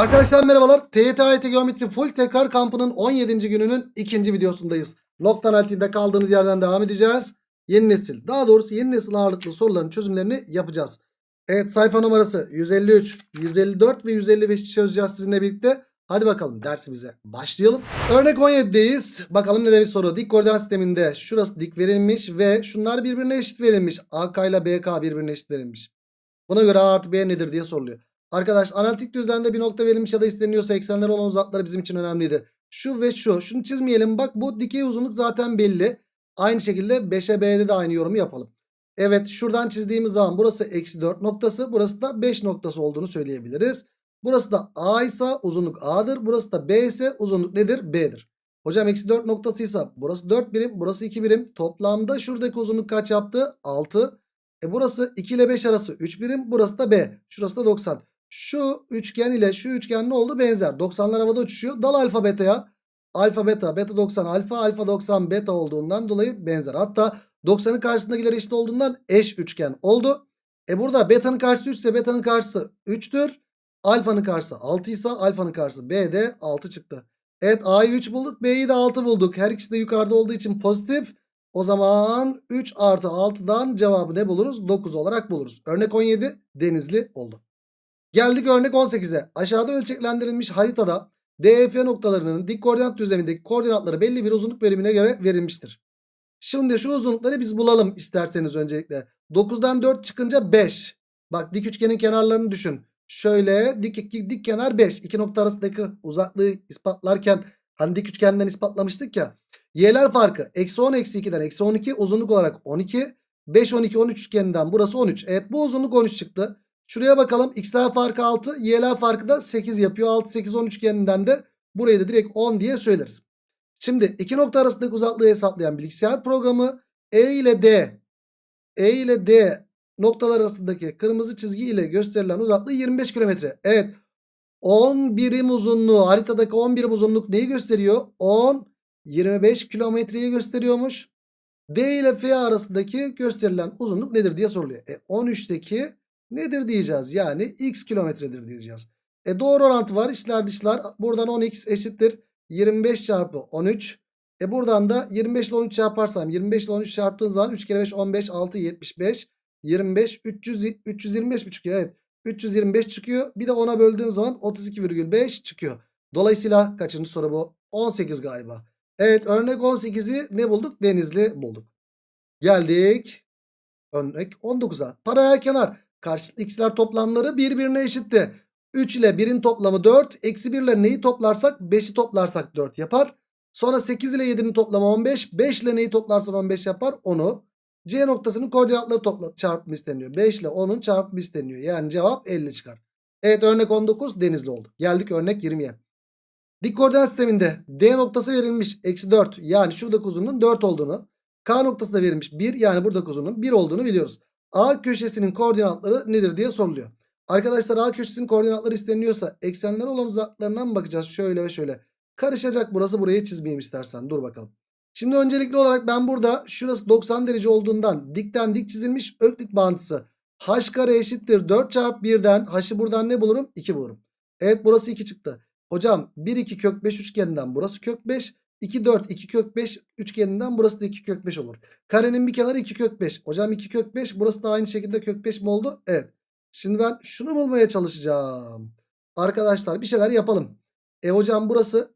Arkadaşlar merhabalar. TYT AYT Geometri Full Tekrar Kampı'nın 17. gününün ikinci videosundayız. Nokta analitiğinde kaldığımız yerden devam edeceğiz. Yeni nesil, daha doğrusu yeni nesil ağırlıklı soruların çözümlerini yapacağız. Evet sayfa numarası 153, 154 ve 155 çözeceğiz sizinle birlikte. Hadi bakalım dersimize başlayalım. Örnek 17'deyiz. Bakalım ne demiş soru. Dik koordinat sisteminde şurası dik verilmiş ve şunlar birbirine eşit verilmiş. AK ile BK birbirine eşit verilmiş. Buna göre A artı B nedir diye soruluyor. Arkadaş analitik düzlemde bir nokta verilmiş ya da isteniyorsa eksenler olan uzakları bizim için önemliydi. Şu ve şu. Şunu çizmeyelim. Bak bu dikey uzunluk zaten belli. Aynı şekilde 5'e B'de de aynı yorumu yapalım. Evet şuradan çizdiğimiz zaman burası eksi 4 noktası. Burası da 5 noktası olduğunu söyleyebiliriz. Burası da A ise uzunluk A'dır. Burası da B ise uzunluk nedir? B'dir. Hocam eksi 4 noktasıysa burası 4 birim. Burası 2 birim. Toplamda şuradaki uzunluk kaç yaptı? 6. E burası 2 ile 5 arası 3 birim. Burası da B. Şurası da 90. Şu üçgen ile şu üçgen ne oldu? Benzer. 90'lar havada uçuşuyor. Dal alfa beta'ya. Alfa beta, beta 90 alfa, alfa 90 beta olduğundan dolayı benzer. Hatta 90'ın karşısındakiler eşit olduğundan eş üçgen oldu. E burada beta'nın karşısı 3 ise beta'nın karşısı 3'tür. Alfanın karşısı 6 ise alfanın karşısı B de 6 çıktı. Evet A'yı 3 bulduk. B'yi de 6 bulduk. Her ikisi de yukarıda olduğu için pozitif. O zaman 3 artı 6'dan cevabı ne buluruz? 9 olarak buluruz. Örnek 17 denizli oldu. Geldik örnek 18'e. Aşağıda ölçeklendirilmiş haritada DF noktalarının dik koordinat düzlemindeki koordinatları belli bir uzunluk bölümüne göre verilmiştir. Şimdi şu uzunlukları biz bulalım isterseniz öncelikle. 9'dan 4 çıkınca 5. Bak dik üçgenin kenarlarını düşün. Şöyle dik, dik, dik kenar 5. İki nokta arasındaki uzaklığı ispatlarken hani dik üçgenden ispatlamıştık ya. Y'ler farkı. Eksi 10 eksi 2'den eksi 12 uzunluk olarak 12. 5 12 13 üçgeninden burası 13. Evet bu uzunluk 13 çıktı. Şuraya bakalım. X'ler farkı 6. Y'ler farkı da 8 yapıyor. 6 8 10 üçgeninden de burayı da direkt 10 diye söyleriz. Şimdi iki nokta arasındaki uzaklığı hesaplayan bilgisayar programı E ile D E ile D noktalar arasındaki kırmızı çizgi ile gösterilen uzaklığı 25 kilometre. Evet 10 birim uzunluğu haritadaki 10 birim uzunluk neyi gösteriyor? 10 25 kilometreyi gösteriyormuş. D ile F arasındaki gösterilen uzunluk nedir diye soruluyor. E 13'teki nedir diyeceğiz. Yani x kilometredir diyeceğiz. E doğru orantı var. İçler dışlar. Buradan 10x eşittir. 25 çarpı 13. E buradan da 25 ile 13 çarparsam 25 ile 13 çarptığın zaman 3 kere 5 15 6 75 25 300 325 mi çıkıyor? Evet. 325 çıkıyor. Bir de 10'a böldüğüm zaman 32,5 çıkıyor. Dolayısıyla kaçıncı soru bu? 18 galiba. Evet örnek 18'i ne bulduk? Denizli bulduk. Geldik. Örnek 19'a. Paralel kenar. Karşılıklı x'ler toplamları birbirine eşitti. 3 ile 1'in toplamı 4. Eksi 1 ile neyi toplarsak 5'i toplarsak 4 yapar. Sonra 8 ile 7'nin toplamı 15. 5 ile neyi toplarsan 15 yapar? 10'u. C noktasının koordinatları topla çarpımı isteniyor. 5 ile 10'un çarpımı isteniyor. Yani cevap 50 çıkar. Evet örnek 19 denizli oldu. Geldik örnek 20'ye. Dik koordinat sisteminde D noktası verilmiş. Eksi 4 yani şuradaki uzunluğun 4 olduğunu. K noktası da verilmiş 1 yani buradaki uzunluğun 1 olduğunu biliyoruz. A köşesinin koordinatları nedir diye soruluyor. Arkadaşlar A köşesinin koordinatları isteniyorsa eksenler olan uzaklarından mı bakacağız? Şöyle ve şöyle. Karışacak burası burayı çizmeyeyim istersen. Dur bakalım. Şimdi öncelikli olarak ben burada şurası 90 derece olduğundan dikten dik çizilmiş öklit bağıntısı. H kare eşittir 4 çarpı 1'den h'ı buradan ne bulurum? 2 bulurum. Evet burası 2 çıktı. Hocam 1 2 kök 5 üçgeninden burası kök 5. 2 4 2 kök 5 üçgeninden burası da 2 kök 5 olur. Karenin bir kenarı 2 kök 5. Hocam 2 kök 5 burası da aynı şekilde kök 5 mi oldu? Evet. Şimdi ben şunu bulmaya çalışacağım. Arkadaşlar bir şeyler yapalım. E hocam burası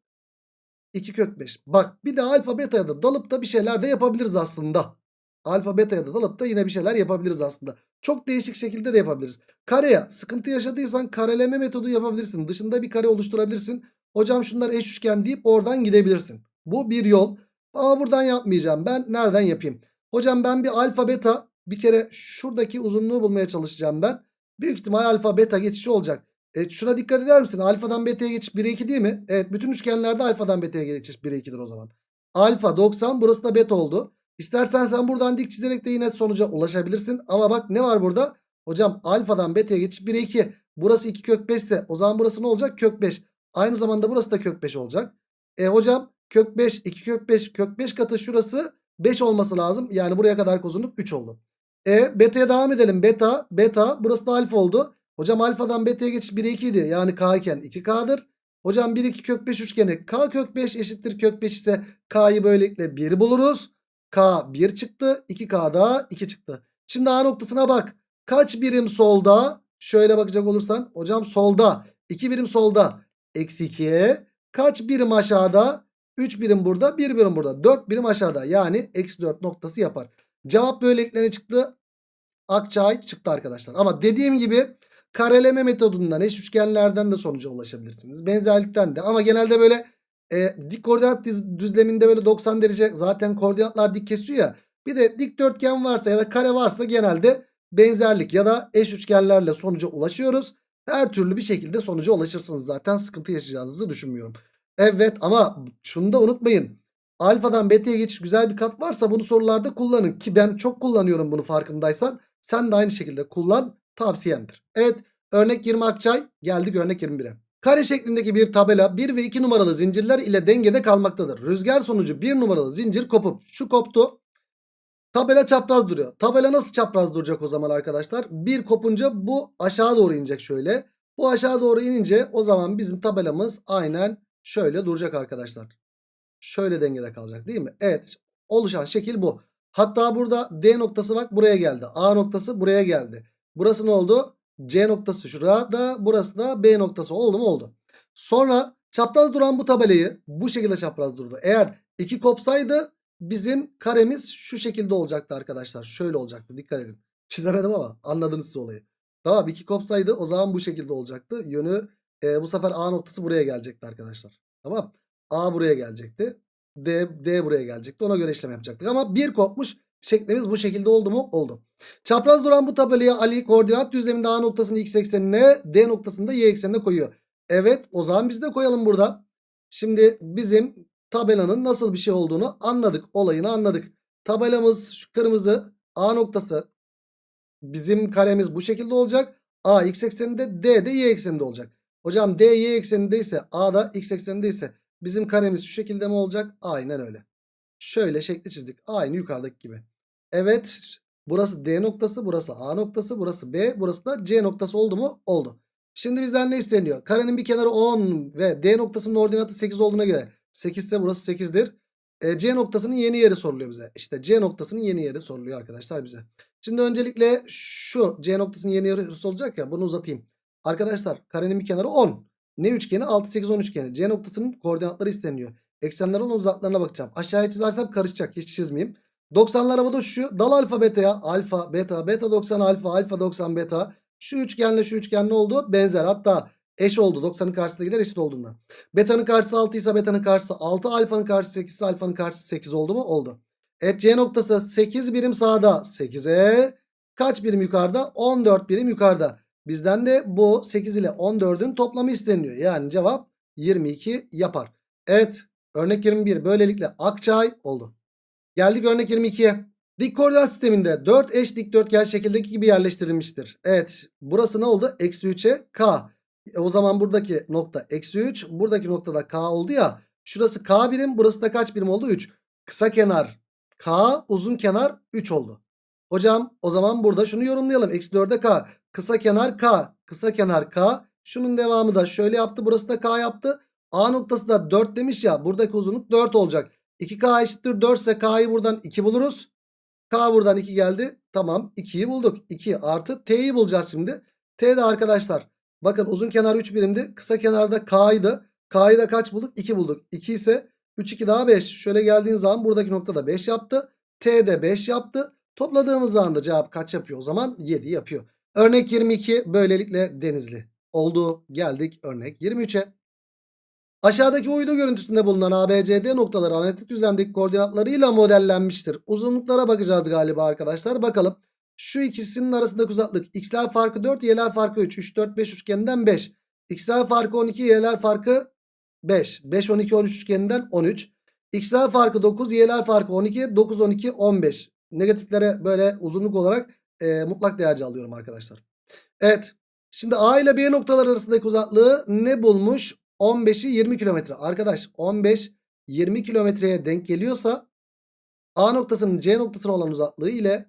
2 kök 5. Bak bir de alfa beta'ya da dalıp da bir şeyler de yapabiliriz aslında. Alfa beta'ya da dalıp da yine bir şeyler yapabiliriz aslında. Çok değişik şekilde de yapabiliriz. Kareye sıkıntı yaşadıysan kareleme metodu yapabilirsin. Dışında bir kare oluşturabilirsin. Hocam şunlar eş üçgen deyip oradan gidebilirsin. Bu bir yol. Ama buradan yapmayacağım. Ben nereden yapayım? Hocam ben bir alfa beta bir kere şuradaki uzunluğu bulmaya çalışacağım ben. Büyük ihtimal alfa beta geçişi olacak. E şuna dikkat eder misin? Alfadan beta'ya geçiş 1'e 2 değil mi? Evet bütün üçgenlerde alfadan beta'ya geçiş 1'e 2'dir o zaman. Alfa 90 burası da beta oldu. İstersen sen buradan dik çizerek de yine sonuca ulaşabilirsin. Ama bak ne var burada? Hocam alfadan beta'ya geçiş 1'e 2. Burası 2 kök 5 ise o zaman burası ne olacak? Kök 5. Aynı zamanda burası da kök 5 olacak. E hocam kök 5 2 kök 5 kök 5 katı şurası 5 olması lazım. Yani buraya kadar uzunluk 3 oldu. E beta'ya devam edelim. Beta beta burası da alfa oldu. Hocam alfadan beta'ya geçiş 1'e 2 idi. Yani k iken 2k'dır. Hocam 1 2 kök 5 üçgeni k kök 5 eşittir kök 5 ise k'yı böylelikle 1 buluruz. K 1 çıktı. 2K da 2 çıktı. Şimdi A noktasına bak. Kaç birim solda? Şöyle bakacak olursan. Hocam solda. 2 birim solda. Eksi 2'ye. Kaç birim aşağıda? 3 birim burada. 1 birim burada. 4 birim aşağıda. Yani eksi 4 noktası yapar. Cevap böylelikle ne çıktı? Akçay çıktı arkadaşlar. Ama dediğim gibi kareleme metodundan eş üçgenlerden de sonuca ulaşabilirsiniz. Benzerlikten de. Ama genelde böyle e, dik koordinat düzleminde böyle 90 derece zaten koordinatlar dik kesiyor ya. Bir de dikdörtgen varsa ya da kare varsa genelde benzerlik ya da eş üçgenlerle sonuca ulaşıyoruz. Her türlü bir şekilde sonuca ulaşırsınız zaten sıkıntı yaşayacağınızı düşünmüyorum. Evet ama şunu da unutmayın. Alfadan beta'ya geçiş güzel bir kat varsa bunu sorularda kullanın. Ki ben çok kullanıyorum bunu farkındaysan. Sen de aynı şekilde kullan tavsiyemdir. Evet örnek 20 Akçay geldik örnek 21'e. Kare şeklindeki bir tabela 1 ve 2 numaralı zincirler ile dengede kalmaktadır. Rüzgar sonucu 1 numaralı zincir kopup şu koptu. Tabela çapraz duruyor. Tabela nasıl çapraz duracak o zaman arkadaşlar? Bir kopunca bu aşağı doğru inecek şöyle. Bu aşağı doğru inince o zaman bizim tabelamız aynen şöyle duracak arkadaşlar. Şöyle dengede kalacak değil mi? Evet oluşan şekil bu. Hatta burada D noktası bak buraya geldi. A noktası buraya geldi. Burası ne oldu? C noktası şurada. Burası da B noktası oldu mu? Oldu. Sonra çapraz duran bu tabelayı bu şekilde çapraz durdu. Eğer iki kopsaydı bizim karemiz şu şekilde olacaktı arkadaşlar. Şöyle olacaktı. Dikkat edin. Çizemedim ama anladınız siz olayı. Tamam iki kopsaydı o zaman bu şekilde olacaktı. Yönü e, bu sefer A noktası buraya gelecekti arkadaşlar. Tamam. A buraya gelecekti. D, D buraya gelecekti. Ona göre işlem yapacaktık. Ama bir kopmuş şeklimiz bu şekilde oldu mu? Oldu. Çapraz duran bu tabelaya Ali koordinat düzleminde A noktasını x eksenine D noktasını da y eksenine koyuyor. Evet o zaman biz de koyalım burada. Şimdi bizim tabelanın nasıl bir şey olduğunu anladık. Olayını anladık. Tabelamız şu kırmızı A noktası. Bizim karemiz bu şekilde olacak. A x ekseninde D de y ekseninde olacak. Hocam D y ekseninde ise A da x ekseninde ise bizim karemiz şu şekilde mi olacak? Aynen öyle. Şöyle şekli çizdik. Aynı yukarıdaki gibi. Evet burası D noktası burası A noktası burası B burası da C noktası oldu mu? Oldu. Şimdi bizden ne isteniyor? Karenin bir kenarı 10 ve D noktasının ordinatı 8 olduğuna göre 8 ise burası 8'dir. E, C noktasının yeni yeri soruluyor bize. İşte C noktasının yeni yeri soruluyor arkadaşlar bize. Şimdi öncelikle şu C noktasının yeni yeri sorulacak ya bunu uzatayım. Arkadaşlar karenin bir kenarı 10. Ne üçgeni? 6, 8, 10 üçgeni. C noktasının koordinatları isteniyor. Eksenler olan uzaklarına bakacağım. Aşağıya çizersem karışacak. Hiç çizmeyeyim. 90'lar havada uçuşuyor. Dal alfa beta'ya. Alfa, beta, beta 90 alfa, alfa 90 beta. Şu üçgenle şu üçgen ne oldu? Benzer. Hatta eş oldu. 90'ın karşısındakiler eşit olduğunda. Beta'nın karşısı 6 ise beta'nın karşısı 6. Alfanın karşısı 8 ise alfanın karşısı 8 oldu mu? Oldu. Evet C noktası 8 birim sağda. 8'e kaç birim yukarıda? 14 birim yukarıda. Bizden de bu 8 ile 14'ün toplamı isteniyor. Yani cevap 22 yapar. Evet örnek 21 böylelikle Akçay oldu. Geldik örnek 22'ye. Dik koordinat sisteminde 4 eş dikdörtgen şekildeki gibi yerleştirilmiştir. Evet burası ne oldu? Eksi 3'e K. E, o zaman buradaki nokta eksi 3. Buradaki noktada K oldu ya. Şurası K birim burası da kaç birim oldu? 3. Kısa kenar K uzun kenar 3 oldu. Hocam o zaman burada şunu yorumlayalım. Eksi 4'e K. Kısa kenar K. Kısa kenar K. Şunun devamı da şöyle yaptı. Burası da K yaptı. A noktası da 4 demiş ya. Buradaki uzunluk 4 olacak. 2K eşittir 4 ise K'yı buradan 2 buluruz. K buradan 2 geldi. Tamam 2'yi bulduk. 2 artı T'yi bulacağız şimdi. T de arkadaşlar. Bakın uzun kenar 3 birimdi. Kısa kenarda K'ydı. K'yı da kaç bulduk? 2 bulduk. 2 ise 3 2 daha 5. Şöyle geldiğin zaman buradaki noktada 5 yaptı. T de 5 yaptı. Topladığımız zaman da cevap kaç yapıyor o zaman? 7 yapıyor. Örnek 22 böylelikle denizli. Oldu. Geldik örnek 23'e. Aşağıdaki uydu görüntüsünde bulunan ABCD noktaları analitik düzlemdeki koordinatlarıyla modellenmiştir. Uzunluklara bakacağız galiba arkadaşlar. Bakalım. Şu ikisinin arasındaki uzaklık x'ler farkı 4, y'ler farkı 3. 3, 4, 5 üçgeninden 5. x'ler farkı 12, y'ler farkı 5. 5, 12, 13 üçgeninden 13. x'ler farkı 9, y'ler farkı 12, 9, 12, 15. Negatiflere böyle uzunluk olarak e, mutlak değerci alıyorum arkadaşlar. Evet. Şimdi A ile B noktalar arasındaki uzaklığı ne bulmuş? 15'i 20 kilometre. Arkadaş 15 20 kilometreye denk geliyorsa A noktasının C noktasına olan uzaklığı ile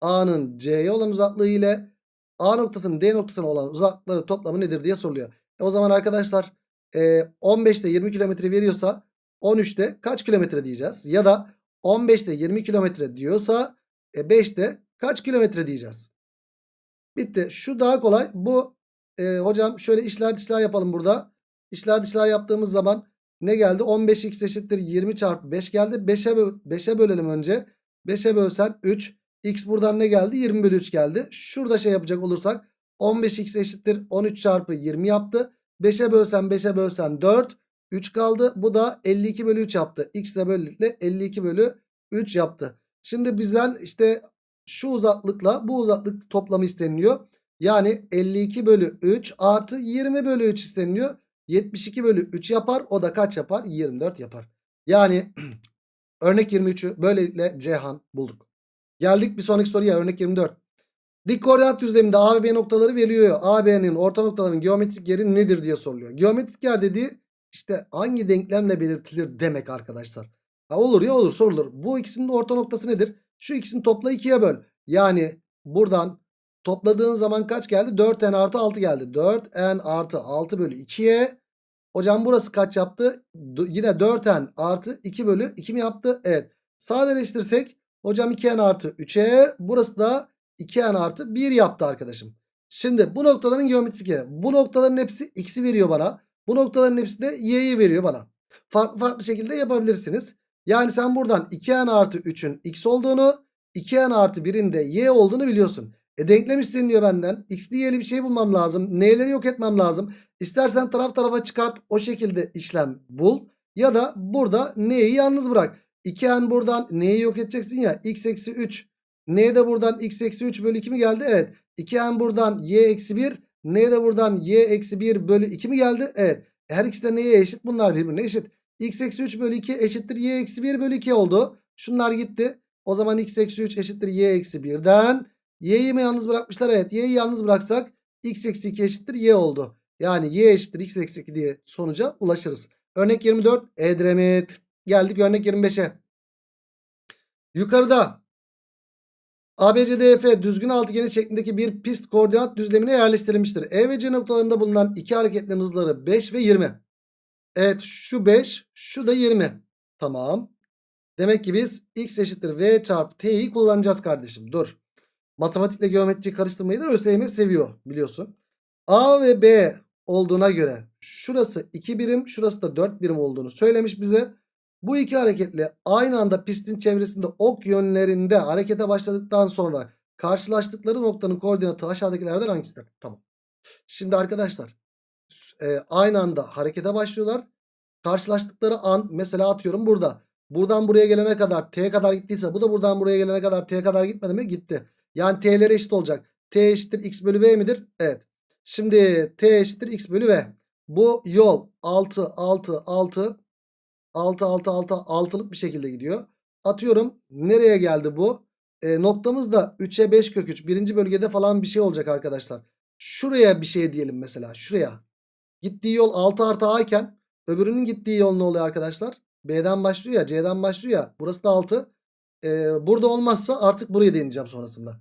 A'nın C'ye olan uzaklığı ile A noktasının D noktasına olan uzaklıkları toplamı nedir diye soruluyor. E o zaman arkadaşlar e, 15'te 20 kilometre veriyorsa 13'te kaç kilometre diyeceğiz? Ya da 15'te 20 kilometre diyorsa e, 5'te kaç kilometre diyeceğiz? Bitti. Şu daha kolay. Bu e, hocam şöyle işler dışlar yapalım burada. İşler dışlar yaptığımız zaman ne geldi? 15x eşittir 20 çarpı 5 geldi. 5'e bö 5'e bölelim önce. 5'e bölsen 3. X buradan ne geldi? 20 bölü 3 geldi. Şurada şey yapacak olursak 15x eşittir 13 çarpı 20 yaptı. 5'e bölsen 5'e bölsen 4. 3 kaldı. Bu da 52 bölü 3 yaptı. X de böylelikle 52 bölü 3 yaptı. Şimdi bizden işte şu uzaklıkla bu uzaklık toplamı isteniliyor. Yani 52 bölü 3 artı 20 bölü 3 isteniliyor. 72 bölü 3 yapar. O da kaç yapar? 24 yapar. Yani örnek 23'ü böylelikle Cihan bulduk. Geldik bir sonraki soruya örnek 24. Dik koordinat düzleminde A ve B noktaları veriliyor. A, B'nin orta noktaların geometrik yeri nedir diye soruluyor. Geometrik yer dediği işte hangi denklemle belirtilir demek arkadaşlar. Ha olur ya olur sorulur. Bu ikisinin de orta noktası nedir? Şu ikisini topla 2'ye böl. Yani buradan topladığın zaman kaç geldi? 4n artı 6 geldi. 4n artı 6 bölü 2'ye. Hocam burası kaç yaptı? D- yine 4n artı 2 bölü 2 mi yaptı? Evet. Sadeleştirsek hocam 2n artı 3'e burası da 2n artı 1 yaptı arkadaşım. Şimdi bu noktaların geometrik yeri. Bu noktaların hepsi x'i veriyor bana. Bu noktaların hepsi de y'yi veriyor bana. Farklı farklı şekilde yapabilirsiniz. Yani sen buradan 2n artı 3'ün x olduğunu 2n artı 1'in de y olduğunu biliyorsun. E denklem isteniyor benden. X'li y'li bir şey bulmam lazım. N'leri yok etmem lazım. İstersen taraf tarafa çıkart o şekilde işlem bul. Ya da burada n'yi yalnız bırak. 2n buradan n'yi yok edeceksin ya. x eksi 3. N de buradan x eksi 3 bölü 2 mi geldi? Evet. 2n buradan y eksi 1. N de buradan y eksi 1 bölü 2 mi geldi? Evet. Her ikisi de neye eşit? Bunlar birbirine eşit. X eksi 3 bölü 2 eşittir y eksi 1 bölü 2 oldu. Şunlar gitti. O zaman x eksi 3 eşittir y eksi 1'den. Y'yi mi yalnız bırakmışlar? Evet. Y'yi yalnız bıraksak x eksi 2 eşittir y oldu. Yani y eşittir x eksi 2 diye sonuca ulaşırız. Örnek 24 Edremit. Geldik örnek 25'e. Yukarıda ABCDF düzgün altıgeni şeklindeki bir pist koordinat düzlemine yerleştirilmiştir. E ve C noktalarında bulunan iki hareketlerin hızları 5 ve 20. Evet şu 5 şu da 20. Tamam. Demek ki biz x eşittir v çarpı t'yi kullanacağız kardeşim. Dur. Matematikle geometri karıştırmayı da ÖSYM seviyor biliyorsun. A ve B olduğuna göre şurası 2 birim şurası da 4 birim olduğunu söylemiş bize. Bu iki hareketle aynı anda pistin çevresinde ok yönlerinde harekete başladıktan sonra karşılaştıkları noktanın koordinatı aşağıdakilerden hangisidir? Tamam. Şimdi arkadaşlar e, aynı anda harekete başlıyorlar. Karşılaştıkları an mesela atıyorum burada. Buradan buraya gelene kadar t kadar gittiyse bu da buradan buraya gelene kadar t kadar gitmedi mi? Gitti. Yani t'lere eşit olacak. t eşittir x bölü v midir? Evet. Şimdi t eşittir x bölü v. Bu yol 6 6 6 6 6 6 altılık bir şekilde gidiyor. Atıyorum nereye geldi bu? E, noktamız da 3'e 5 kök 3. Birinci bölgede falan bir şey olacak arkadaşlar. Şuraya bir şey diyelim mesela. Şuraya. Gittiği yol 6 artı a iken öbürünün gittiği yol ne oluyor arkadaşlar? B'den başlıyor ya C'den başlıyor ya. Burası da 6. E, burada olmazsa artık buraya deneyeceğim sonrasında.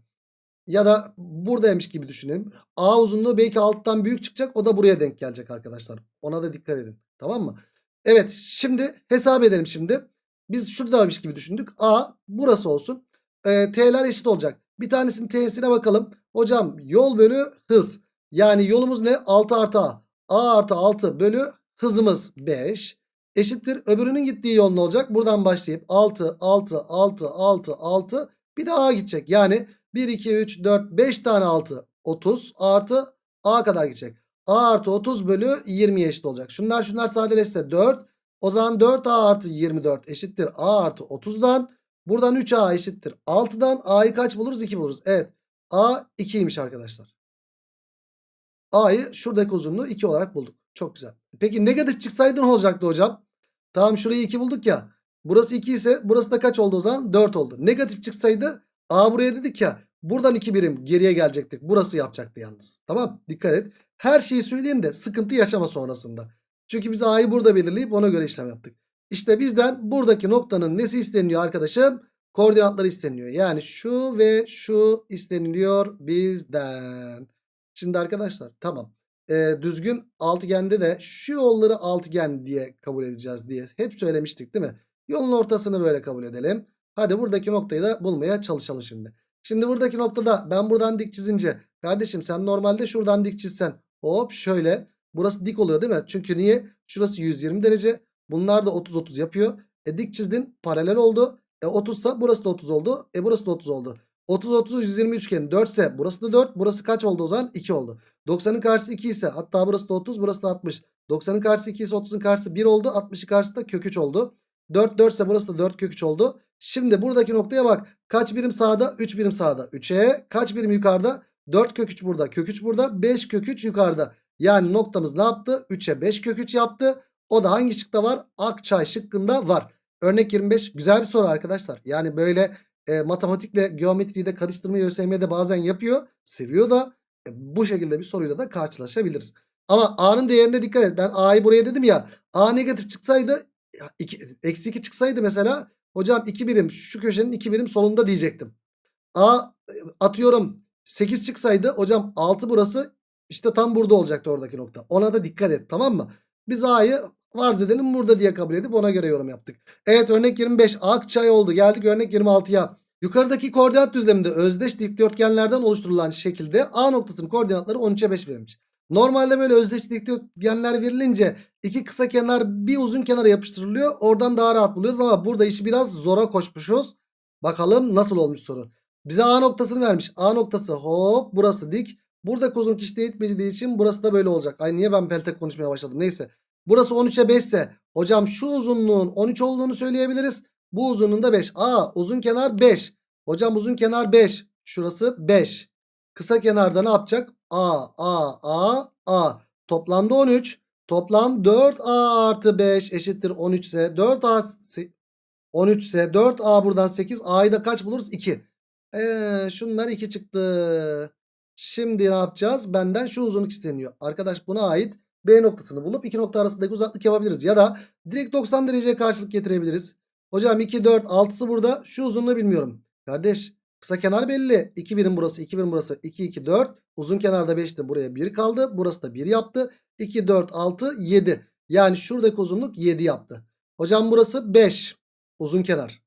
Ya da buradaymış gibi düşünelim. A uzunluğu belki alttan büyük çıkacak. O da buraya denk gelecek arkadaşlar. Ona da dikkat edin. Tamam mı? Evet şimdi hesap edelim şimdi. Biz şuradaymış gibi düşündük. A burası olsun. E, T'ler eşit olacak. Bir tanesinin T'sine bakalım. Hocam yol bölü hız. Yani yolumuz ne? 6 artı A. A artı 6 bölü hızımız 5. Eşittir. Öbürünün gittiği yol ne olacak? Buradan başlayıp 6, 6, 6, 6, 6. Bir de A gidecek. Yani 1, 2, 3, 4, 5 tane 6. 30 artı A kadar gidecek. A artı 30 bölü 20'ye eşit olacak. Şunlar şunlar sadeleşse 4. O zaman 4A artı 24 eşittir A artı 30'dan. Buradan 3A eşittir 6'dan. A'yı kaç buluruz? 2 buluruz. Evet. A 2'ymiş arkadaşlar. A'yı şuradaki uzunluğu 2 olarak bulduk. Çok güzel. Peki negatif çıksaydı ne olacaktı hocam? Tamam şurayı 2 bulduk ya. Burası 2 ise burası da kaç oldu o zaman? 4 oldu. Negatif çıksaydı A buraya dedik ya. Buradan 2 birim geriye gelecektik. Burası yapacaktı yalnız. Tamam dikkat et. Her şeyi söyleyeyim de sıkıntı yaşama sonrasında. Çünkü biz A'yı burada belirleyip ona göre işlem yaptık. İşte bizden buradaki noktanın nesi isteniyor arkadaşım? koordinatları isteniliyor. Yani şu ve şu isteniliyor bizden. Şimdi arkadaşlar tamam. Ee, düzgün altıgende de şu yolları altıgen diye kabul edeceğiz diye hep söylemiştik değil mi? Yolun ortasını böyle kabul edelim. Hadi buradaki noktayı da bulmaya çalışalım şimdi. Şimdi buradaki noktada ben buradan dik çizince kardeşim sen normalde şuradan dik çizsen hop şöyle burası dik oluyor değil mi? Çünkü niye? Şurası 120 derece. Bunlar da 30-30 yapıyor. E dik çizdin paralel oldu. E 30 ise burası da 30 oldu. E burası da 30 oldu. 30 30 120 üçgen 4 ise burası da 4. Burası kaç oldu o zaman? 2 oldu. 90'ın karşısı 2 ise hatta burası da 30 burası da 60. 90'ın karşısı 2 ise 30'un karşısı 1 oldu. 60'ın karşısı da kök 3 oldu. 4 4 ise burası da 4 kök 3 oldu. Şimdi buradaki noktaya bak. Kaç birim sağda? 3 birim sağda. 3'e kaç birim yukarıda? 4 kök 3 burada. Kök 3 burada. 5 kök 3 yukarıda. Yani noktamız ne yaptı? 3'e 5 kök 3 yaptı. O da hangi şıkta var? Akçay şıkkında var. Örnek 25 güzel bir soru arkadaşlar. Yani böyle e, matematikle geometriyi de karıştırmayı ÖSYM'de bazen yapıyor. Seviyor da e, bu şekilde bir soruyla da karşılaşabiliriz. Ama A'nın değerine dikkat et. Ben A'yı buraya dedim ya. A negatif çıksaydı eksi 2 çıksaydı mesela hocam 2 birim şu köşenin 2 birim solunda diyecektim. A e, atıyorum 8 çıksaydı hocam 6 burası işte tam burada olacaktı oradaki nokta. Ona da dikkat et tamam mı? Biz A'yı farz edelim burada diye kabul edip ona göre yorum yaptık. Evet örnek 25 Akçay oldu. Geldik örnek 26'ya. Yukarıdaki koordinat düzleminde özdeş dikdörtgenlerden oluşturulan şekilde A noktasının koordinatları 13'e 5 verilmiş. Normalde böyle özdeş dikdörtgenler verilince iki kısa kenar bir uzun kenara yapıştırılıyor. Oradan daha rahat buluyoruz ama burada işi biraz zora koşmuşuz. Bakalım nasıl olmuş soru. Bize A noktasını vermiş. A noktası hop burası dik. Burada kozun kişide etmediği için burası da böyle olacak. Ay niye ben peltek konuşmaya başladım neyse. Burası 13'e 5 ise hocam şu uzunluğun 13 olduğunu söyleyebiliriz. Bu uzunluğun da 5. Aa uzun kenar 5. Hocam uzun kenar 5. Şurası 5. Kısa kenarda ne yapacak? A, A, A, A. Toplamda 13. Toplam 4A artı 5 eşittir 13 ise 4A 13 ise 4A buradan 8. A'yı da kaç buluruz? 2. Eee şunlar 2 çıktı. Şimdi ne yapacağız? Benden şu uzunluk isteniyor. Arkadaş buna ait B noktasını bulup iki nokta arasındaki uzaklık yapabiliriz. Ya da direkt 90 dereceye karşılık getirebiliriz. Hocam 2, 4, 6'sı burada. Şu uzunluğu bilmiyorum. Kardeş kısa kenar belli. 2 birim burası, 2 birim burası. 2, 2, 4. Uzun kenarda 5'ti. Buraya 1 kaldı. Burası da 1 yaptı. 2, 4, 6, 7. Yani şuradaki uzunluk 7 yaptı. Hocam burası 5. Uzun kenar.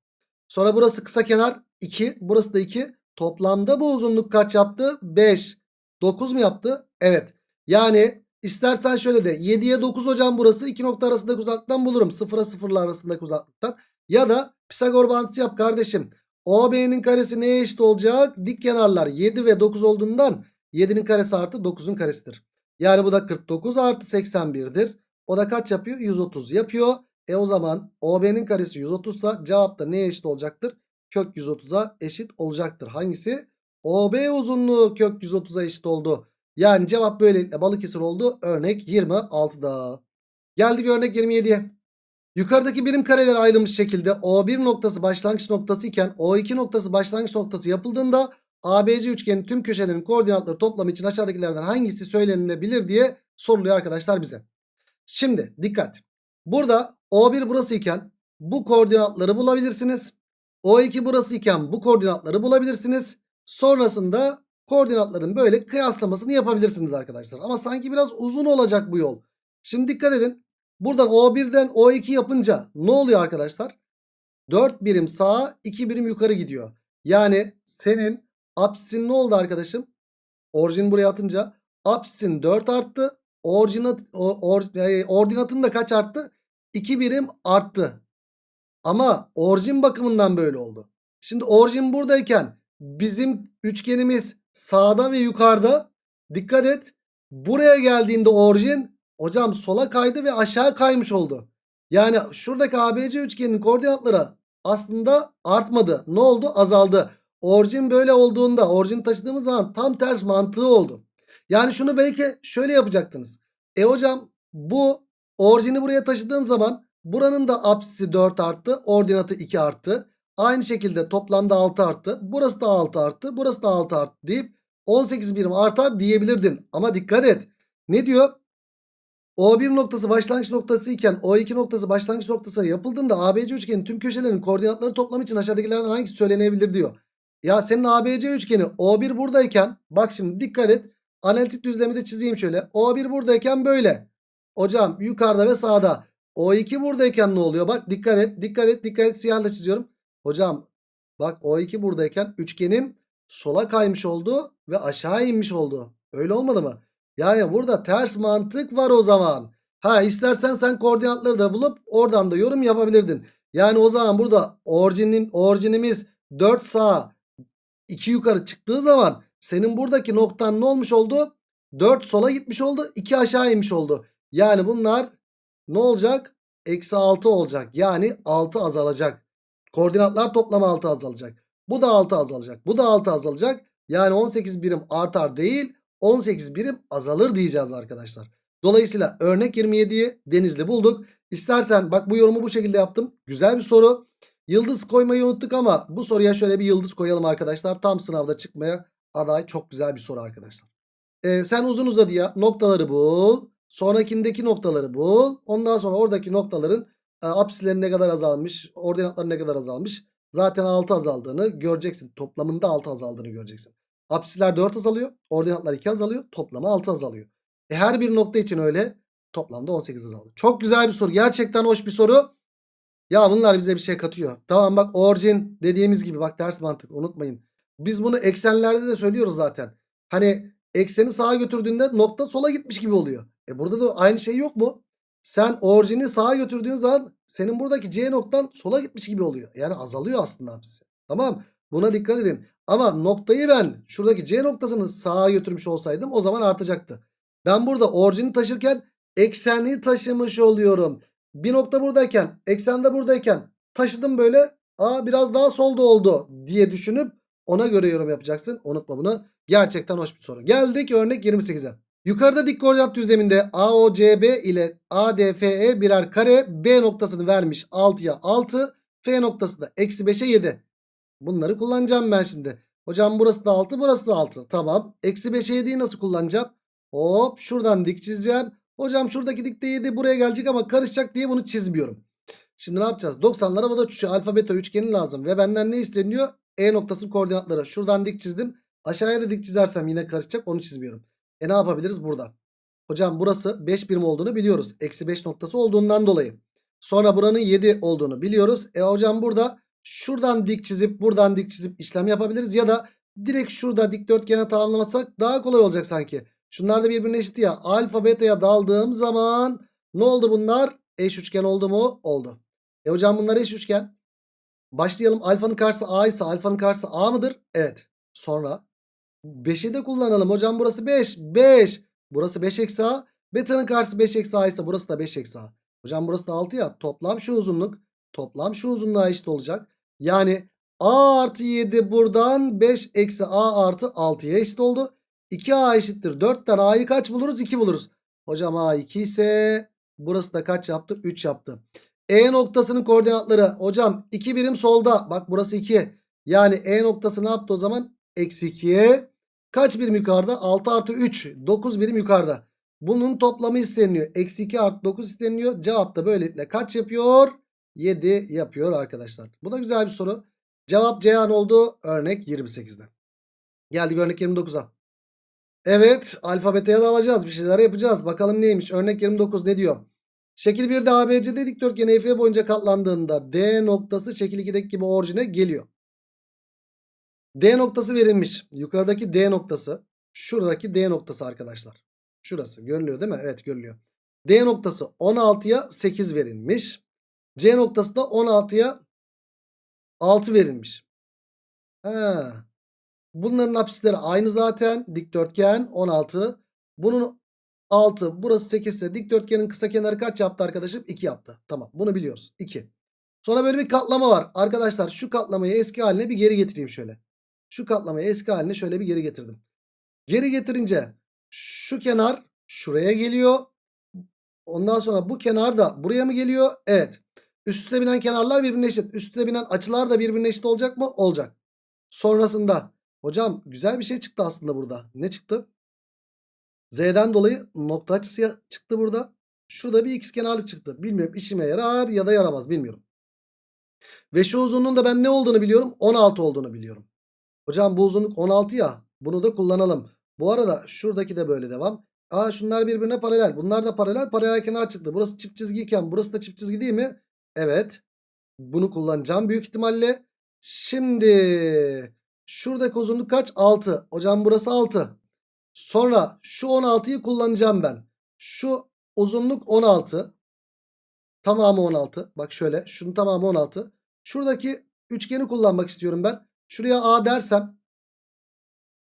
Sonra burası kısa kenar 2. Burası da 2. Toplamda bu uzunluk kaç yaptı? 5. 9 mu yaptı? Evet. Yani istersen şöyle de 7'ye 9 hocam burası. iki nokta arasındaki uzaklıktan bulurum. 0'a 0'la arasındaki uzaklıktan. Ya da Pisagor bağıntısı yap kardeşim. OB'nin karesi neye eşit olacak? Dik kenarlar 7 ve 9 olduğundan 7'nin karesi artı 9'un karesidir. Yani bu da 49 artı 81'dir. O da kaç yapıyor? 130 yapıyor. E o zaman OB'nin karesi 130 ise cevap da neye eşit olacaktır? Kök 130'a eşit olacaktır. Hangisi? OB uzunluğu kök 130'a eşit oldu. Yani cevap böylelikle Balıkesir oldu. Örnek 26'da. Geldik örnek 27'ye. Yukarıdaki birim kareler ayrılmış şekilde O1 noktası başlangıç noktası iken O2 noktası başlangıç noktası yapıldığında ABC üçgenin tüm köşelerinin koordinatları toplamı için aşağıdakilerden hangisi söylenilebilir diye soruluyor arkadaşlar bize. Şimdi dikkat. Burada O1 burası iken bu koordinatları bulabilirsiniz. O2 burası iken bu koordinatları bulabilirsiniz. Sonrasında koordinatların böyle kıyaslamasını yapabilirsiniz arkadaşlar. Ama sanki biraz uzun olacak bu yol. Şimdi dikkat edin. Buradan O1'den O2 yapınca ne oluyor arkadaşlar? 4 birim sağa 2 birim yukarı gidiyor. Yani senin apsin ne oldu arkadaşım? Orijin buraya atınca apsin 4 arttı. Orijinat, or, e, ordinatın da kaç arttı? 2 birim arttı. Ama orijin bakımından böyle oldu. Şimdi orijin buradayken bizim üçgenimiz sağda ve yukarıda. Dikkat et. Buraya geldiğinde orijin hocam sola kaydı ve aşağı kaymış oldu. Yani şuradaki ABC üçgenin koordinatları aslında artmadı. Ne oldu? Azaldı. Orijin böyle olduğunda orijin taşıdığımız zaman tam ters mantığı oldu. Yani şunu belki şöyle yapacaktınız. E hocam bu orijini buraya taşıdığım zaman buranın da apsisi 4 arttı. Ordinatı 2 arttı. Aynı şekilde toplamda 6 arttı. Burası da 6 arttı. Burası da 6 arttı deyip 18 birim artar diyebilirdin. Ama dikkat et. Ne diyor? O1 noktası başlangıç noktası iken O2 noktası başlangıç noktası yapıldığında ABC üçgenin tüm köşelerinin koordinatları toplamı için aşağıdakilerden hangisi söylenebilir diyor. Ya senin ABC üçgeni O1 buradayken bak şimdi dikkat et. Analitik düzlemi de çizeyim şöyle. O1 buradayken böyle. Hocam yukarıda ve sağda. O2 buradayken ne oluyor? Bak dikkat et. Dikkat et. Dikkat et. Siyahla çiziyorum. Hocam bak O2 buradayken üçgenim sola kaymış oldu ve aşağı inmiş oldu. Öyle olmadı mı? Yani burada ters mantık var o zaman. Ha istersen sen koordinatları da bulup oradan da yorum yapabilirdin. Yani o zaman burada orijinim, orijinimiz 4 sağ 2 yukarı çıktığı zaman senin buradaki noktan ne olmuş oldu? 4 sola gitmiş oldu 2 aşağı inmiş oldu. Yani bunlar ne olacak? Eksi 6 olacak. Yani 6 azalacak. Koordinatlar toplamı 6 azalacak. Bu da 6 azalacak. Bu da 6 azalacak. Yani 18 birim artar değil 18 birim azalır diyeceğiz arkadaşlar. Dolayısıyla örnek 27'yi denizli bulduk. İstersen bak bu yorumu bu şekilde yaptım. Güzel bir soru. Yıldız koymayı unuttuk ama bu soruya şöyle bir yıldız koyalım arkadaşlar. Tam sınavda çıkmaya aday çok güzel bir soru arkadaşlar. Ee, sen uzun uzadıya noktaları bul. Sonrakindeki noktaları bul. Ondan sonra oradaki noktaların e, apsisleri ne kadar azalmış, ordinatları ne kadar azalmış. Zaten 6 azaldığını göreceksin. Toplamında 6 azaldığını göreceksin. Apsisler 4 azalıyor. Ordinatlar 2 azalıyor. Toplamı 6 azalıyor. E her bir nokta için öyle. Toplamda 18 azalıyor. Çok güzel bir soru. Gerçekten hoş bir soru. Ya bunlar bize bir şey katıyor. Tamam bak orijin dediğimiz gibi bak ders mantık unutmayın. Biz bunu eksenlerde de söylüyoruz zaten. Hani ekseni sağa götürdüğünde nokta sola gitmiş gibi oluyor. E burada da aynı şey yok mu? Sen orijini sağa götürdüğün zaman senin buradaki C noktan sola gitmiş gibi oluyor. Yani azalıyor aslında hepsi. Tamam buna dikkat edin. Ama noktayı ben şuradaki C noktasını sağa götürmüş olsaydım o zaman artacaktı. Ben burada orijini taşırken ekseni taşımış oluyorum. Bir nokta buradayken eksende buradayken taşıdım böyle. Aa biraz daha solda oldu diye düşünüp ona göre yorum yapacaksın. Unutma bunu. Gerçekten hoş bir soru. Geldik örnek 28'e. Yukarıda dik koordinat düzleminde AOCB ile ADFE birer kare B noktasını vermiş 6'ya 6. F noktası da eksi 5'e 7. Bunları kullanacağım ben şimdi. Hocam burası da 6 burası da 6. Tamam. Eksi 5'e 7'yi nasıl kullanacağım? Hop şuradan dik çizeceğim. Hocam şuradaki dikte 7 buraya gelecek ama karışacak diye bunu çizmiyorum. Şimdi ne yapacağız? 90'lara bu da şu alfa beta üçgeni lazım. Ve benden ne isteniyor? E noktasının koordinatları. Şuradan dik çizdim. Aşağıya da dik çizersem yine karışacak onu çizmiyorum. E ne yapabiliriz burada? Hocam burası 5 birim olduğunu biliyoruz. Eksi 5 noktası olduğundan dolayı. Sonra buranın 7 olduğunu biliyoruz. E hocam burada şuradan dik çizip buradan dik çizip işlem yapabiliriz. Ya da direkt şurada dikdörtgene tamamlamasak daha kolay olacak sanki. Şunlar da birbirine eşit ya. Alfa beta'ya daldığım zaman ne oldu bunlar? Eş üçgen oldu mu? Oldu. E hocam bunlar eş üçgen. Başlayalım. Alfanın karşısı A ise alfanın karşısı A mıdır? Evet. Sonra 5'i de kullanalım. Hocam burası 5. 5. Burası 5 eksi A. Beta'nın karşısı 5 eksi A ise burası da 5 eksi A. Hocam burası da 6 ya. Toplam şu uzunluk. Toplam şu uzunluğa eşit olacak. Yani A artı 7 buradan 5 eksi A artı 6'ya eşit oldu. 2A eşittir. 4'ten A'yı kaç buluruz? 2 buluruz. Hocam A 2 ise burası da kaç yaptı? 3 yaptı. E noktasının koordinatları. Hocam 2 birim solda. Bak burası 2. Yani E noktası ne yaptı o zaman? Eksi 2'ye. Kaç birim yukarıda? 6 artı 3. 9 birim yukarıda. Bunun toplamı isteniyor. Eksi 2 artı 9 isteniyor. Cevap da böylelikle kaç yapıyor? 7 yapıyor arkadaşlar. Bu da güzel bir soru. Cevap Ceyhan oldu. Örnek 28'de. Geldik örnek 29'a. Evet alfabeteye de alacağız. Bir şeyler yapacağız. Bakalım neymiş. Örnek 29 ne diyor? Şekil 1'de ABCD dikdörtgen EF boyunca katlandığında D noktası şekil 2'deki gibi orijine geliyor. D noktası verilmiş. Yukarıdaki D noktası. Şuradaki D noktası arkadaşlar. Şurası görülüyor değil mi? Evet görülüyor. D noktası 16'ya 8 verilmiş. C noktası da 16'ya 6 verilmiş. Ha. Bunların apsisleri aynı zaten. Dikdörtgen 16. Bunun 6 burası 8 ise dikdörtgenin kısa kenarı kaç yaptı arkadaşım? 2 yaptı. Tamam bunu biliyoruz. 2. Sonra böyle bir katlama var. Arkadaşlar şu katlamayı eski haline bir geri getireyim şöyle. Şu katlamayı eski haline şöyle bir geri getirdim. Geri getirince şu kenar şuraya geliyor. Ondan sonra bu kenar da buraya mı geliyor? Evet. Üste binen kenarlar birbirine eşit. Üste binen açılar da birbirine eşit olacak mı? Olacak. Sonrasında hocam güzel bir şey çıktı aslında burada. Ne çıktı? Z'den dolayı nokta açısı çıktı burada. Şurada bir x kenarlık çıktı. Bilmiyorum işime yarar ya da yaramaz bilmiyorum. Ve şu uzunluğun da ben ne olduğunu biliyorum. 16 olduğunu biliyorum. Hocam bu uzunluk 16 ya. Bunu da kullanalım. Bu arada şuradaki de böyle devam. Aa şunlar birbirine paralel. Bunlar da paralel. Paralel kenar çıktı. Burası çift çizgiyken burası da çift çizgi değil mi? Evet. Bunu kullanacağım büyük ihtimalle. Şimdi şuradaki uzunluk kaç? 6. Hocam burası 6. Sonra şu 16'yı kullanacağım ben. Şu uzunluk 16. Tamamı 16. Bak şöyle. Şunun tamamı 16. Şuradaki üçgeni kullanmak istiyorum ben. Şuraya A dersem.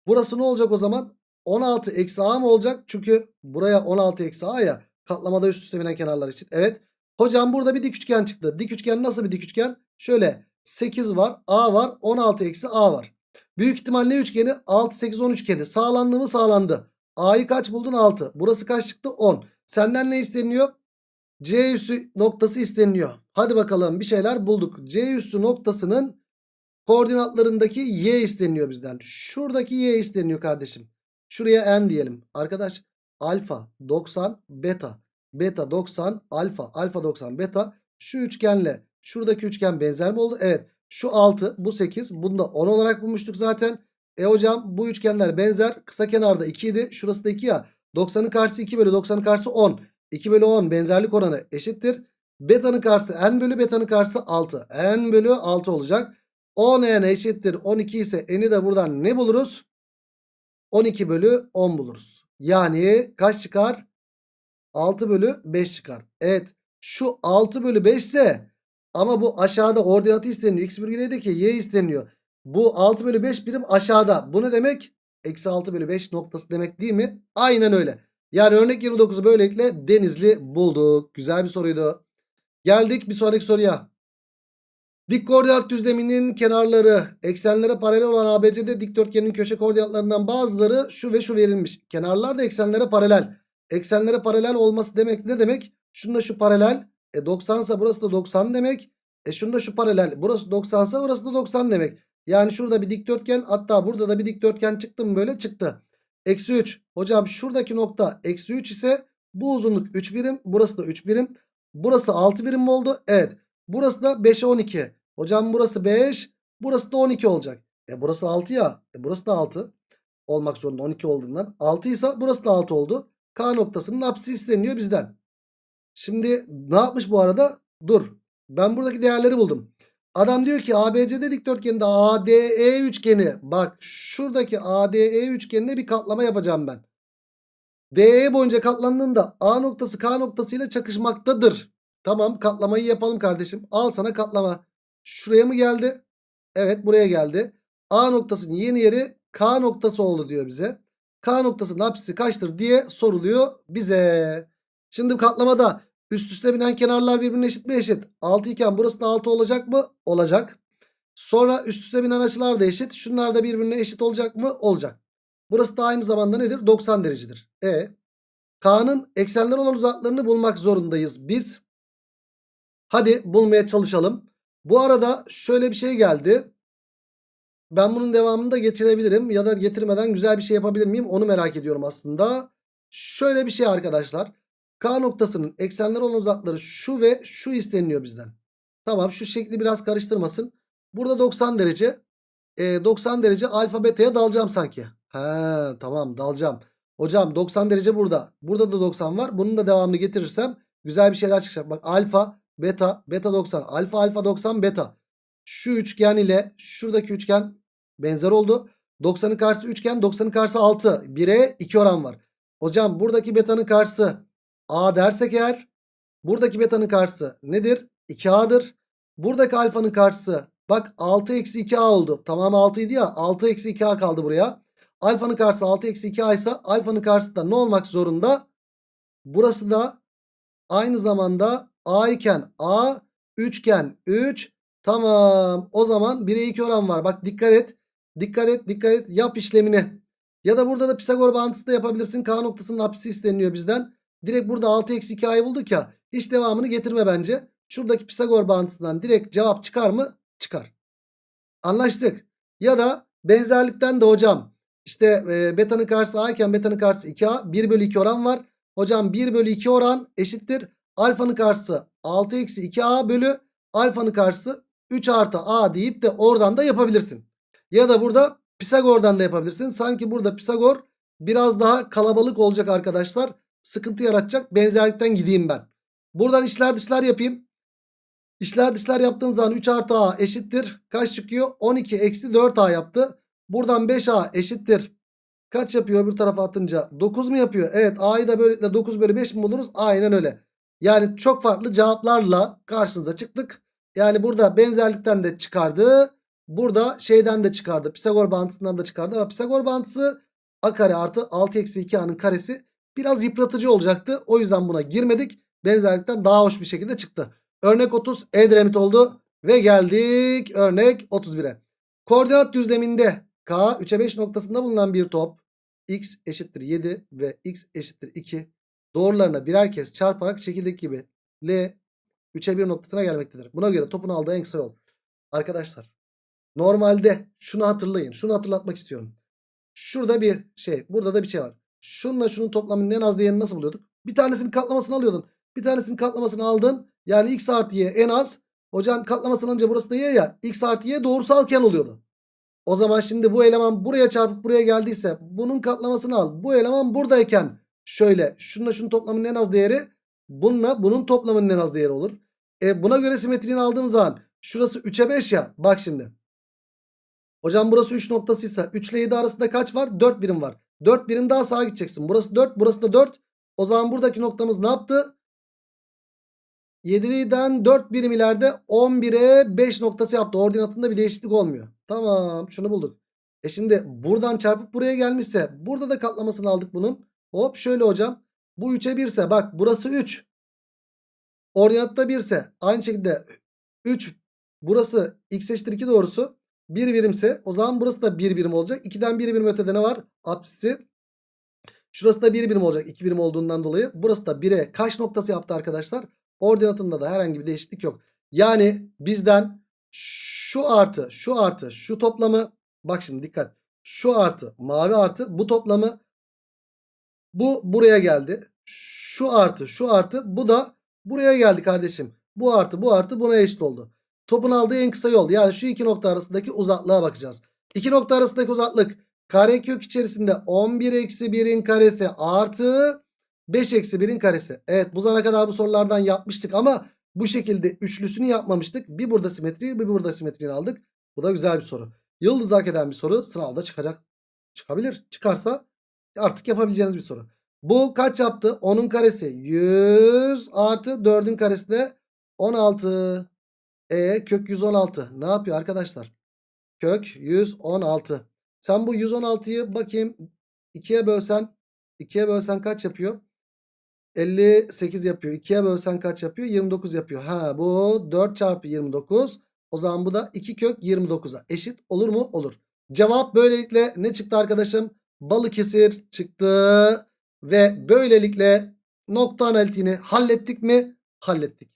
Burası ne olacak o zaman? 16 eksi A mı olacak? Çünkü buraya 16 eksi A ya. Katlamada üst üste binen kenarlar için. Evet. Hocam burada bir dik üçgen çıktı. Dik üçgen nasıl bir dik üçgen? Şöyle 8 var. A var. 16 eksi A var. Büyük ihtimal ne üçgeni? 6, 8, 10 üçgeni. Sağlandı mı? Sağlandı. A'yı kaç buldun? 6. Burası kaç çıktı? 10. Senden ne isteniyor? C üssü noktası isteniyor. Hadi bakalım bir şeyler bulduk. C üssü noktasının koordinatlarındaki y isteniyor bizden. Şuradaki y isteniyor kardeşim. Şuraya n diyelim. Arkadaş alfa 90 beta. Beta 90 alfa. Alfa 90 beta. Şu üçgenle şuradaki üçgen benzer mi oldu? Evet. Şu 6 bu 8. Bunu da 10 olarak bulmuştuk zaten. E hocam bu üçgenler benzer. Kısa kenarda 2 idi. Şurası da 2 ya. 90'ın karşısı 2 bölü 90'ın karşısı 10. 2 bölü 10 benzerlik oranı eşittir. Beta'nın karşısı n bölü beta'nın karşısı 6. n bölü 6 olacak. 10 n eşittir 12 ise n'i de buradan ne buluruz? 12 bölü 10 buluruz. Yani kaç çıkar? 6 bölü 5 çıkar. Evet şu 6 bölü 5 ise ama bu aşağıda ordinatı isteniyor. X virgüldeki y isteniyor. Bu 6 bölü 5 birim aşağıda. Bu ne demek? Eksi 6 bölü 5 noktası demek değil mi? Aynen öyle. Yani örnek 29'u böylelikle Denizli bulduk. Güzel bir soruydu. Geldik bir sonraki soruya. Dik koordinat düzleminin kenarları eksenlere paralel olan ABCD dikdörtgenin köşe koordinatlarından bazıları şu ve şu verilmiş. Kenarlar da eksenlere paralel. Eksenlere paralel olması demek ne demek? Şunda şu paralel. E 90 ise burası da 90 demek. E şunda şu paralel. Burası 90 ise burası da 90 demek. Yani şurada bir dikdörtgen hatta burada da bir dikdörtgen çıktı mı böyle çıktı. Eksi 3. Hocam şuradaki nokta eksi 3 ise bu uzunluk 3 birim. Burası da 3 birim. Burası 6 birim mi oldu? Evet. Burası da 5'e 12. Hocam burası 5. Burası da 12 olacak. E burası 6 ya. E burası da 6. Olmak zorunda 12 olduğundan. 6 ise burası da 6 oldu. K noktasının apsisi isteniyor bizden. Şimdi ne yapmış bu arada? Dur. Ben buradaki değerleri buldum. Adam diyor ki ABCD dikdörtgeninde ADE üçgeni. Bak şuradaki ADE üçgenine bir katlama yapacağım ben. DE boyunca katlandığında A noktası K noktasıyla çakışmaktadır. Tamam katlamayı yapalım kardeşim. Al sana katlama. Şuraya mı geldi? Evet buraya geldi. A noktasının yeni yeri K noktası oldu diyor bize. K noktasının apsisi kaçtır diye soruluyor bize. Şimdi katlamada üst üste binen kenarlar birbirine eşit mi eşit? 6 iken burası da 6 olacak mı? Olacak. Sonra üst üste binen açılar da eşit. Şunlar da birbirine eşit olacak mı? Olacak. Burası da aynı zamanda nedir? 90 derecedir. E K'nın eksenler olan uzaklarını bulmak zorundayız biz. Hadi bulmaya çalışalım. Bu arada şöyle bir şey geldi. Ben bunun devamını da getirebilirim ya da getirmeden güzel bir şey yapabilir miyim onu merak ediyorum aslında. Şöyle bir şey arkadaşlar. K noktasının eksenler olan uzakları şu ve şu isteniyor bizden. Tamam şu şekli biraz karıştırmasın. Burada 90 derece. E, 90 derece alfa beta'ya dalacağım sanki. He tamam dalacağım. Hocam 90 derece burada. Burada da 90 var. Bunun da devamını getirirsem güzel bir şeyler çıkacak. Bak alfa beta beta 90 alfa alfa 90 beta. Şu üçgen ile şuradaki üçgen benzer oldu. 90'ın karşısı üçgen 90'ın karşısı 6. 1'e 2 oran var. Hocam buradaki beta'nın karşısı A dersek eğer buradaki beta'nın karşısı nedir? 2A'dır. Buradaki alfanın karşısı bak 6 eksi 2A oldu. Tamam 6 idi ya 6 eksi 2A kaldı buraya. Alfanın karşısı 6 eksi 2A ise alfanın karşısı da ne olmak zorunda? Burası da aynı zamanda A iken A üçgen 3 tamam o zaman 1'e 2 oran var. Bak dikkat et dikkat et dikkat et yap işlemini. Ya da burada da Pisagor bağıntısı da yapabilirsin. K noktasının apsisi isteniyor bizden. Direkt burada 6 eksi 2a'yı bulduk ya. Hiç devamını getirme bence. Şuradaki Pisagor bağıntısından direkt cevap çıkar mı? Çıkar. Anlaştık. Ya da benzerlikten de hocam işte e, beta'nın karşısı a iken beta'nın karşısı 2a 1 bölü 2 oran var. Hocam 1 bölü 2 oran eşittir. Alfanın karşısı 6 eksi 2a bölü alfanın karşısı 3 artı a deyip de oradan da yapabilirsin. Ya da burada Pisagor'dan da yapabilirsin. Sanki burada Pisagor biraz daha kalabalık olacak arkadaşlar. Sıkıntı yaratacak. Benzerlikten gideyim ben. Buradan işler dışlar yapayım. İşler dışlar yaptığım zaman 3 artı a eşittir. Kaç çıkıyor? 12 eksi 4a yaptı. Buradan 5a eşittir. Kaç yapıyor öbür tarafa atınca? 9 mu yapıyor? Evet a'yı da böylelikle 9 bölü 5 mi buluruz? Aynen öyle. Yani çok farklı cevaplarla karşınıza çıktık. Yani burada benzerlikten de çıkardı. Burada şeyden de çıkardı. Pisagor bağıntısından da çıkardı. Ama Pisagor bağıntısı a kare artı 6 eksi 2a'nın karesi biraz yıpratıcı olacaktı. O yüzden buna girmedik. Benzerlikten daha hoş bir şekilde çıktı. Örnek 30 Edremit oldu. Ve geldik örnek 31'e. Koordinat düzleminde K 3'e 5 noktasında bulunan bir top x eşittir 7 ve x eşittir 2 doğrularına birer kez çarparak şekildeki gibi L 3'e 1 noktasına gelmektedir. Buna göre topun aldığı en kısa yol. Arkadaşlar normalde şunu hatırlayın. Şunu hatırlatmak istiyorum. Şurada bir şey burada da bir şey var. Şununla şunun toplamının en az değerini nasıl buluyorduk? Bir tanesinin katlamasını alıyordun. Bir tanesinin katlamasını aldın. Yani x artı y en az. Hocam katlamasını alınca burası da y ya. x artı y doğrusalken oluyordu. O zaman şimdi bu eleman buraya çarpıp buraya geldiyse bunun katlamasını al. Bu eleman buradayken şöyle şununla şunun toplamının en az değeri bununla bunun toplamının en az değeri olur. E buna göre simetriğini aldığım zaman şurası 3'e 5 ya. Bak şimdi. Hocam burası 3 noktasıysa 3 ile 7 arasında kaç var? 4 birim var. 4 birim daha sağa gideceksin. Burası 4 burası da 4. O zaman buradaki noktamız ne yaptı? 7'den 4 birim ileride 11'e 5 noktası yaptı. Ordinatında bir değişiklik olmuyor. Tamam şunu bulduk. E şimdi buradan çarpıp buraya gelmişse burada da katlamasını aldık bunun. Hop şöyle hocam. Bu 3'e 1 ise bak burası 3. Ordinatta 1 ise aynı şekilde 3 burası x eşittir 2 doğrusu 1 birimse o zaman burası da 1 birim olacak. 2'den 1 birim ötede ne var? Apsisi. Şurası da 1 birim olacak 2 birim olduğundan dolayı. Burası da 1'e kaç noktası yaptı arkadaşlar? Ordinatında da herhangi bir değişiklik yok. Yani bizden şu artı şu artı şu toplamı bak şimdi dikkat. Şu artı mavi artı bu toplamı bu buraya geldi. Şu artı şu artı bu da buraya geldi kardeşim. Bu artı bu artı buna eşit oldu. Topun aldığı en kısa yol yani şu iki nokta arasındaki uzaklığa bakacağız. İki nokta arasındaki uzaklık karekök içerisinde 11 eksi 1'in karesi artı 5 eksi 1'in karesi. Evet bu zamana kadar bu sorulardan yapmıştık ama bu şekilde üçlüsünü yapmamıştık. Bir burada simetri bir burada simetriyi aldık. Bu da güzel bir soru. Yıldız hak eden bir soru sınavda çıkacak. Çıkabilir. Çıkarsa artık yapabileceğiniz bir soru. Bu kaç yaptı? 10'un karesi 100 artı 4'ün karesi de 16. E kök 116 ne yapıyor arkadaşlar? Kök 116. Sen bu 116'yı bakayım 2'ye bölsen 2'ye bölsen kaç yapıyor? 58 yapıyor. 2'ye bölsen kaç yapıyor? 29 yapıyor. Ha bu 4 çarpı 29. O zaman bu da 2 kök 29'a eşit olur mu? Olur. Cevap böylelikle ne çıktı arkadaşım? Balıkesir çıktı. Ve böylelikle nokta analitiğini hallettik mi? Hallettik.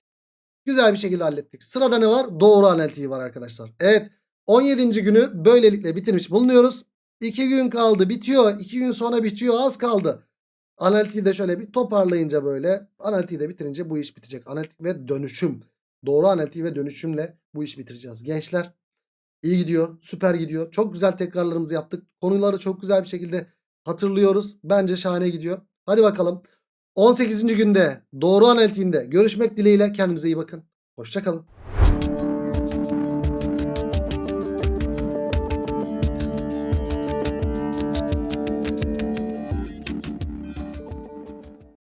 Güzel bir şekilde hallettik. Sırada ne var? Doğru analitiği var arkadaşlar. Evet 17. günü böylelikle bitirmiş bulunuyoruz. 2 gün kaldı bitiyor. 2 gün sonra bitiyor az kaldı. Analitiği de şöyle bir toparlayınca böyle analitiği de bitirince bu iş bitecek. Analitik ve dönüşüm. Doğru analitiği ve dönüşümle bu işi bitireceğiz. Gençler iyi gidiyor. Süper gidiyor. Çok güzel tekrarlarımızı yaptık. Konuları çok güzel bir şekilde hatırlıyoruz. Bence şahane gidiyor. Hadi bakalım. 18. günde doğru analitiğinde görüşmek dileğiyle kendinize iyi bakın. Hoşçakalın.